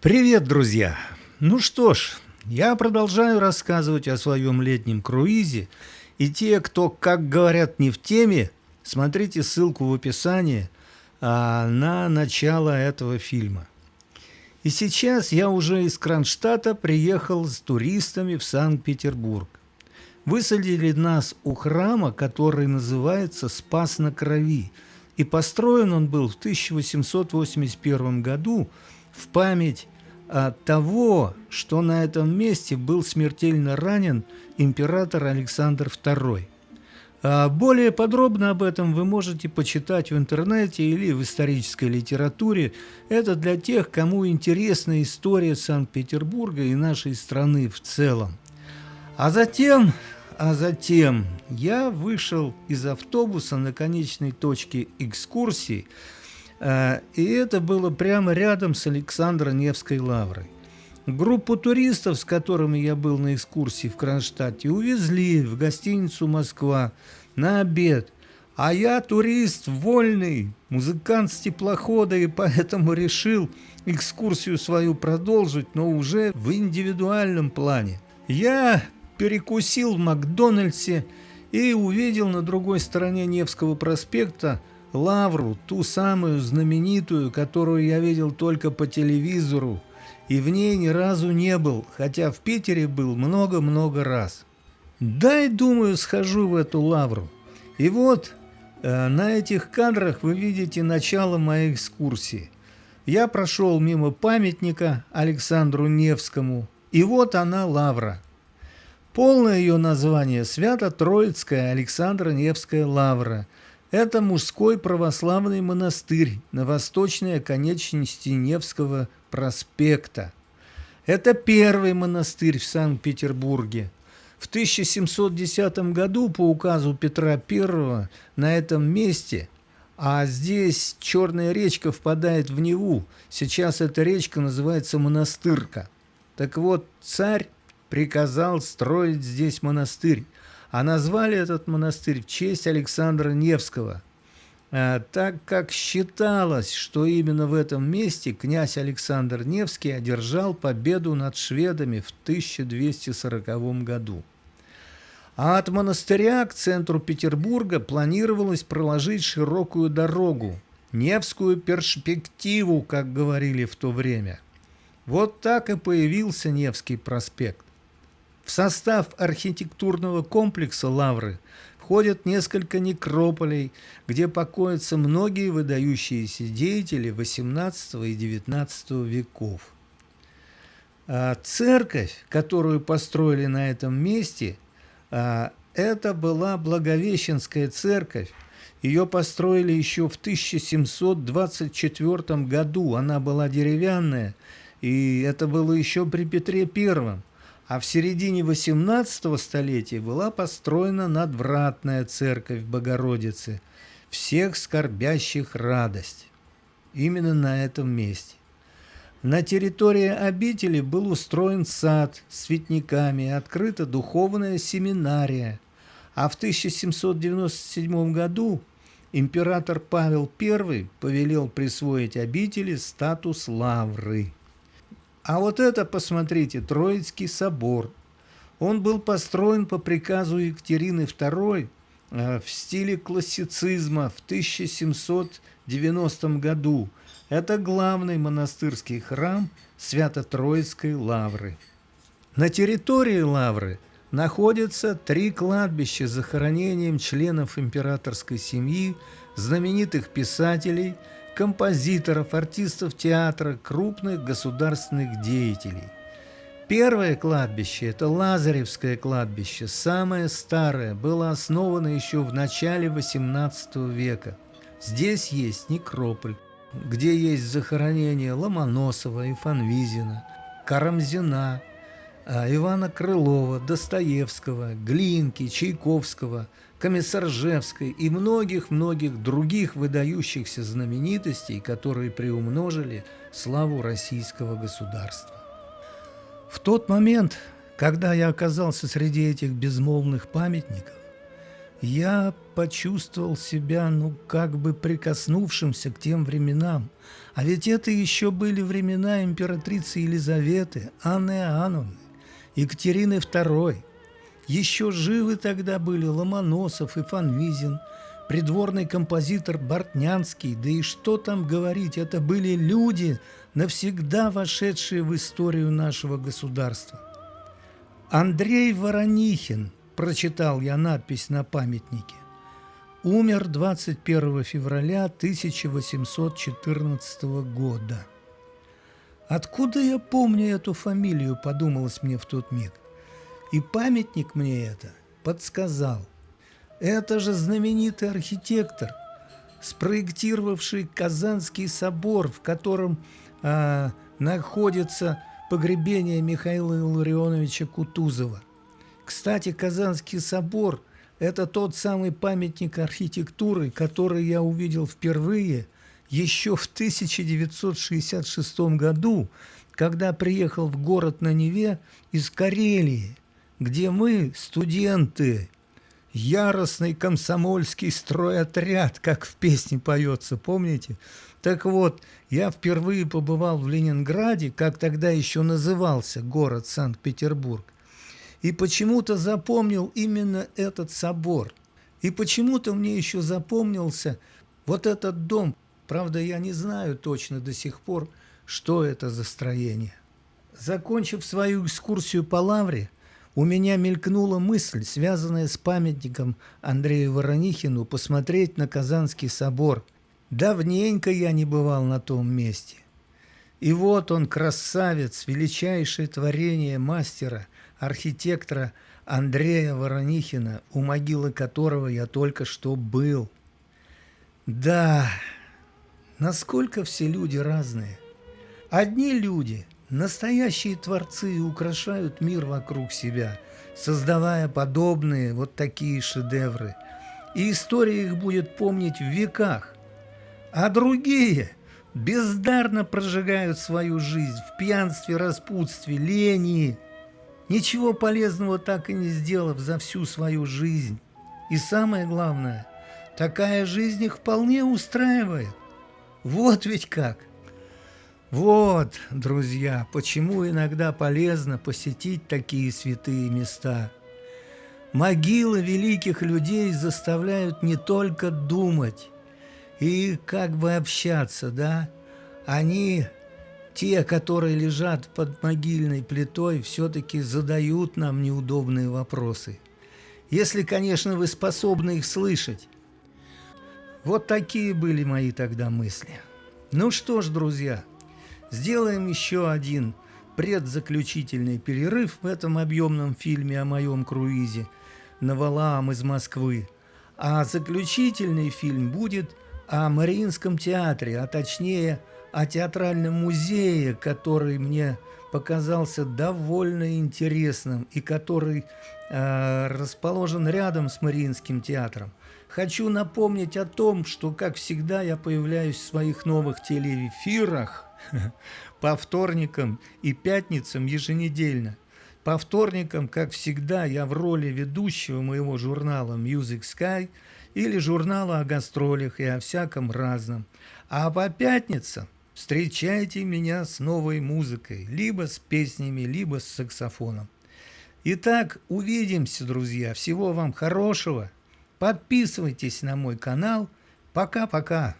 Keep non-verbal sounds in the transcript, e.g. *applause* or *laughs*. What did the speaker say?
Привет, друзья! Ну что ж, я продолжаю рассказывать о своем летнем круизе, и те, кто, как говорят, не в теме, смотрите ссылку в описании а, на начало этого фильма. И сейчас я уже из Кронштадта приехал с туристами в Санкт-Петербург. Высадили нас у храма, который называется «Спас на крови», и построен он был в 1881 году в память от того, что на этом месте был смертельно ранен император Александр II. А более подробно об этом вы можете почитать в интернете или в исторической литературе. Это для тех, кому интересна история Санкт-Петербурга и нашей страны в целом. А затем, а затем я вышел из автобуса на конечной точке экскурсии – и это было прямо рядом с Александро-Невской лаврой. Группу туристов, с которыми я был на экскурсии в Кронштадте, увезли в гостиницу «Москва» на обед. А я турист вольный, музыкант с теплохода, и поэтому решил экскурсию свою продолжить, но уже в индивидуальном плане. Я перекусил в Макдональдсе и увидел на другой стороне Невского проспекта Лавру, ту самую знаменитую, которую я видел только по телевизору, и в ней ни разу не был, хотя в Питере был много-много раз. Дай, думаю, схожу в эту лавру. И вот э, на этих кадрах вы видите начало моей экскурсии. Я прошел мимо памятника Александру Невскому, и вот она лавра. Полное ее название – Свято-Троицкая Александра Невская лавра – это мужской православный монастырь на восточной оконечности Невского проспекта. Это первый монастырь в Санкт-Петербурге. В 1710 году по указу Петра I на этом месте, а здесь Черная речка впадает в Неву, сейчас эта речка называется Монастырка. Так вот, царь приказал строить здесь монастырь, а назвали этот монастырь в честь Александра Невского, а, так как считалось, что именно в этом месте князь Александр Невский одержал победу над шведами в 1240 году. А от монастыря к центру Петербурга планировалось проложить широкую дорогу, Невскую перспективу, как говорили в то время. Вот так и появился Невский проспект. В состав архитектурного комплекса Лавры входят несколько некрополей, где покоятся многие выдающиеся деятели XVIII и XIX веков. А церковь, которую построили на этом месте, а, это была Благовещенская церковь. Ее построили еще в 1724 году. Она была деревянная, и это было еще при Петре Первом а в середине XVIII столетия была построена надвратная церковь Богородицы, всех скорбящих радость. Именно на этом месте. На территории обители был устроен сад с цветниками, открыта духовная семинария, а в 1797 году император Павел I повелел присвоить обители статус лавры. А вот это, посмотрите, Троицкий собор. Он был построен по приказу Екатерины II э, в стиле классицизма в 1790 году. Это главный монастырский храм Свято-Троицкой лавры. На территории лавры находятся три кладбища с захоронением членов императорской семьи, знаменитых писателей – композиторов, артистов театра, крупных государственных деятелей. Первое кладбище – это Лазаревское кладбище, самое старое, было основано еще в начале XVIII века. Здесь есть некрополь, где есть захоронения Ломоносова и Фанвизина, Карамзина, Ивана Крылова, Достоевского, Глинки, Чайковского – Комиссаржевской и многих-многих других выдающихся знаменитостей, которые приумножили славу российского государства. В тот момент, когда я оказался среди этих безмолвных памятников, я почувствовал себя, ну, как бы прикоснувшимся к тем временам. А ведь это еще были времена императрицы Елизаветы, Анны Иоанновны, Екатерины II. Еще живы тогда были Ломоносов и Фанвизин, придворный композитор Бортнянский, да и что там говорить, это были люди, навсегда вошедшие в историю нашего государства. Андрей Воронихин – прочитал я надпись на памятнике. Умер 21 февраля 1814 года. Откуда я помню эту фамилию, подумалось мне в тот миг. И памятник мне это подсказал. Это же знаменитый архитектор, спроектировавший Казанский собор, в котором а, находится погребение Михаила Илларионовича Кутузова – кстати, Казанский собор – это тот самый памятник архитектуры, который я увидел впервые еще в 1966 году, когда приехал в город на Неве из Карелии, где мы, студенты, яростный комсомольский стройотряд, как в песне поется, помните? Так вот, я впервые побывал в Ленинграде, как тогда еще назывался город Санкт-Петербург, и почему-то запомнил именно этот собор. И почему-то мне еще запомнился вот этот дом. Правда, я не знаю точно до сих пор, что это за строение. Закончив свою экскурсию по Лавре, у меня мелькнула мысль, связанная с памятником Андрею Воронихину, посмотреть на Казанский собор. Давненько я не бывал на том месте. И вот он, красавец, величайшее творение мастера – архитектора Андрея Воронихина, у могилы которого я только что был. Да, насколько все люди разные. Одни люди, настоящие творцы, украшают мир вокруг себя, создавая подобные вот такие шедевры. И история их будет помнить в веках. А другие бездарно прожигают свою жизнь в пьянстве, распутстве, лени, ничего полезного так и не сделав за всю свою жизнь. И самое главное, такая жизнь их вполне устраивает. Вот ведь как. Вот, друзья, почему иногда полезно посетить такие святые места. Могилы великих людей заставляют не только думать и как бы общаться, да, они те, которые лежат под могильной плитой, все-таки задают нам неудобные вопросы. Если, конечно, вы способны их слышать. Вот такие были мои тогда мысли. Ну что ж, друзья, сделаем еще один предзаключительный перерыв в этом объемном фильме о моем круизе на Валаам из Москвы. А заключительный фильм будет о Мариинском театре, а точнее о театральном музее, который мне показался довольно интересным и который э, расположен рядом с Мариинским театром. Хочу напомнить о том, что, как всегда, я появляюсь в своих новых телеэфирах *laughs* по вторникам и пятницам еженедельно. По вторникам, как всегда, я в роли ведущего моего журнала Music Sky или журнала о гастролях и о всяком разном. А по пятницам Встречайте меня с новой музыкой, либо с песнями, либо с саксофоном. Итак, увидимся, друзья. Всего вам хорошего. Подписывайтесь на мой канал. Пока-пока.